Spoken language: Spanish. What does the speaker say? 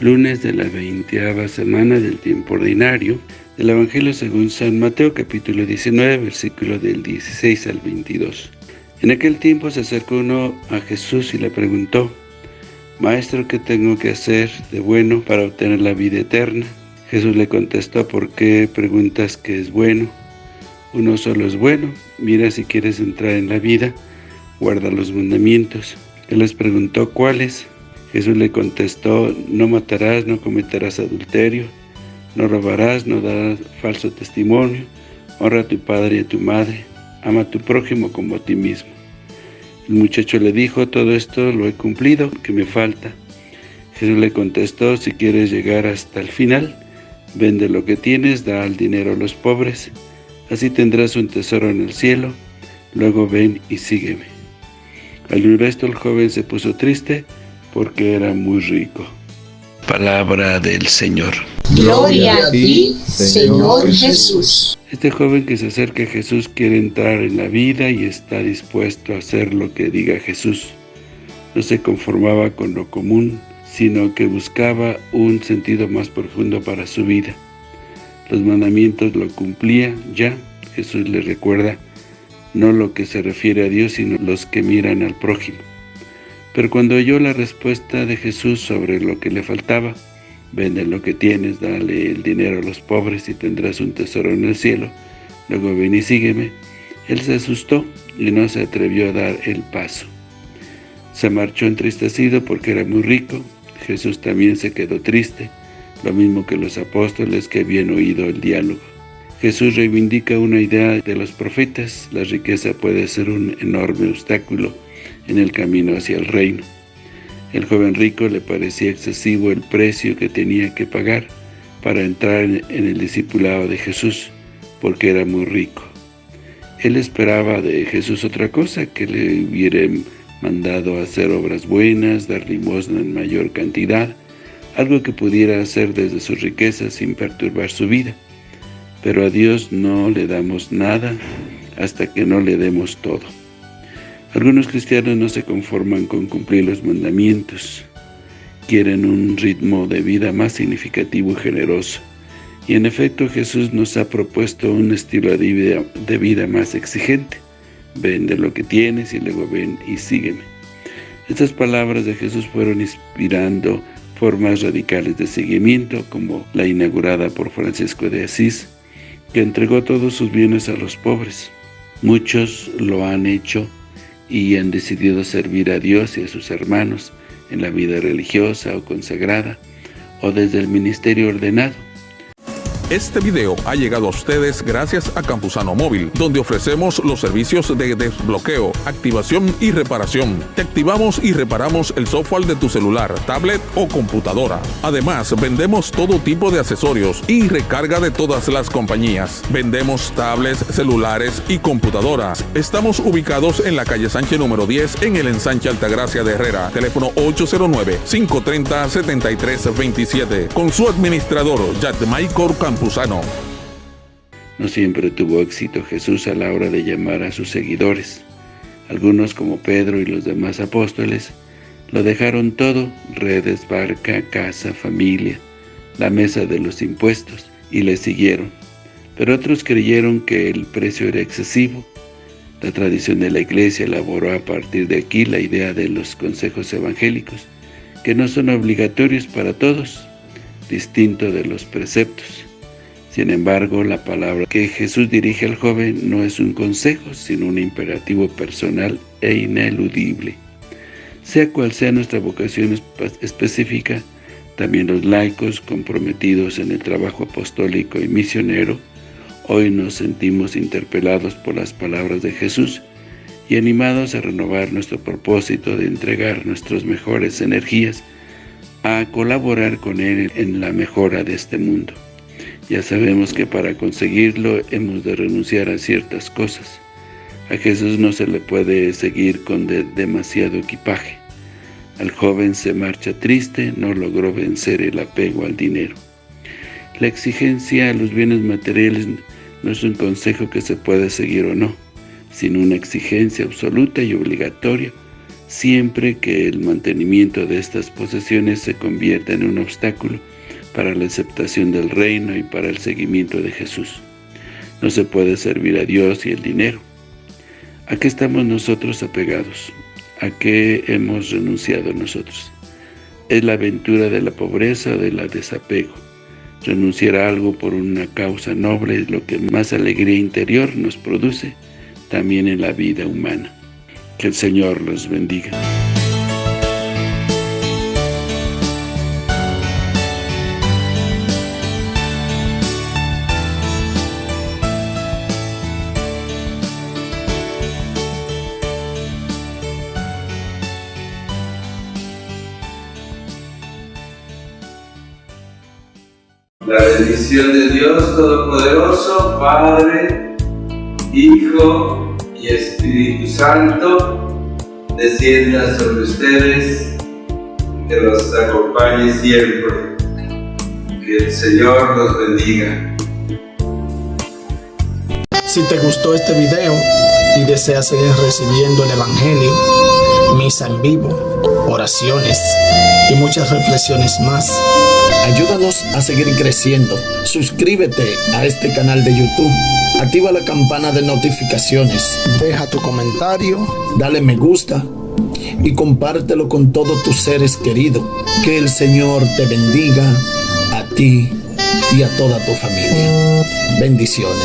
lunes de la veinteava semana del tiempo ordinario del Evangelio según San Mateo capítulo 19 versículo del 16 al 22. En aquel tiempo se acercó uno a Jesús y le preguntó, Maestro, ¿qué tengo que hacer de bueno para obtener la vida eterna? Jesús le contestó, ¿por qué preguntas qué es bueno? Uno solo es bueno, mira si quieres entrar en la vida, guarda los mandamientos. Él les preguntó, ¿cuáles? Jesús le contestó, no matarás, no cometerás adulterio, no robarás, no darás falso testimonio, honra a tu padre y a tu madre, ama a tu prójimo como a ti mismo. El muchacho le dijo, todo esto lo he cumplido, ¿qué me falta? Jesús le contestó, si quieres llegar hasta el final, vende lo que tienes, da el dinero a los pobres, así tendrás un tesoro en el cielo, luego ven y sígueme. Al oír esto el joven se puso triste, porque era muy rico. Palabra del Señor. Gloria a ti, Señor Jesús. Este joven que se acerca a Jesús quiere entrar en la vida y está dispuesto a hacer lo que diga Jesús. No se conformaba con lo común, sino que buscaba un sentido más profundo para su vida. Los mandamientos lo cumplía ya. Jesús le recuerda no lo que se refiere a Dios, sino los que miran al prójimo. Pero cuando oyó la respuesta de Jesús sobre lo que le faltaba, vende lo que tienes, dale el dinero a los pobres y tendrás un tesoro en el cielo, luego ven y sígueme, él se asustó y no se atrevió a dar el paso. Se marchó entristecido porque era muy rico, Jesús también se quedó triste, lo mismo que los apóstoles que habían oído el diálogo. Jesús reivindica una idea de los profetas, la riqueza puede ser un enorme obstáculo en el camino hacia el reino. El joven rico le parecía excesivo el precio que tenía que pagar para entrar en el discipulado de Jesús, porque era muy rico. Él esperaba de Jesús otra cosa, que le hubiera mandado hacer obras buenas, dar limosna en mayor cantidad, algo que pudiera hacer desde sus riquezas sin perturbar su vida. Pero a Dios no le damos nada hasta que no le demos todo. Algunos cristianos no se conforman con cumplir los mandamientos. Quieren un ritmo de vida más significativo y generoso. Y en efecto Jesús nos ha propuesto un estilo de vida, más exigente. Vende lo que tienes y luego ven y sígueme. Estas palabras de Jesús fueron inspirando formas radicales de seguimiento, como la inaugurada por Francisco de Asís, que entregó todos sus bienes a los pobres. Muchos lo han hecho y han decidido servir a Dios y a sus hermanos en la vida religiosa o consagrada, o desde el ministerio ordenado, este video ha llegado a ustedes gracias a Campusano Móvil, donde ofrecemos los servicios de desbloqueo, activación y reparación. Te activamos y reparamos el software de tu celular, tablet o computadora. Además, vendemos todo tipo de accesorios y recarga de todas las compañías. Vendemos tablets, celulares y computadoras. Estamos ubicados en la calle Sánchez número 10 en el ensanche Altagracia de Herrera. Teléfono 809-530-7327. Con su administrador, Michael No siempre tuvo éxito Jesús a la hora de llamar a sus seguidores. Algunos, como Pedro y los demás apóstoles, lo dejaron todo, redes, barca, casa, familia, la mesa de los impuestos, y le siguieron. Pero otros creyeron que el precio era excesivo. La tradición de la Iglesia elaboró a partir de aquí la idea de los consejos evangélicos, que no son obligatorios para todos, distinto de los preceptos. Sin embargo, la palabra que Jesús dirige al joven no es un consejo, sino un imperativo personal e ineludible. Sea cual sea nuestra vocación específica, también los laicos comprometidos en el trabajo apostólico y misionero, hoy nos sentimos interpelados por las palabras de Jesús y animados a renovar nuestro propósito de entregar nuestras mejores energías a colaborar con Él en la mejora de este mundo. Ya sabemos que para conseguirlo hemos de renunciar a ciertas cosas. A Jesús no se le puede seguir con demasiado equipaje. Al joven se marcha triste, no logró vencer el apego al dinero. La exigencia a los bienes materiales no es un consejo que se puede seguir o no, sino una exigencia absoluta y obligatoria siempre que el mantenimiento de estas posesiones se convierta en un obstáculo para la aceptación del reino y para el seguimiento de Jesús. No se puede servir a Dios y el dinero. ¿A qué estamos nosotros apegados? ¿A qué hemos renunciado nosotros? ¿Es la aventura de la pobreza o de la desapego? Renunciar a algo por una causa noble es lo que más alegría interior nos produce, también en la vida humana. Que el Señor los bendiga. La bendición de Dios Todopoderoso, Padre, Hijo y Espíritu Santo, descienda sobre ustedes, que los acompañe siempre. Que el Señor los bendiga. Si te gustó este video y deseas seguir recibiendo el Evangelio, misa en vivo, oraciones y muchas reflexiones más, Ayúdanos a seguir creciendo. Suscríbete a este canal de YouTube. Activa la campana de notificaciones. Deja tu comentario. Dale me gusta. Y compártelo con todos tus seres queridos. Que el Señor te bendiga a ti y a toda tu familia. Bendiciones.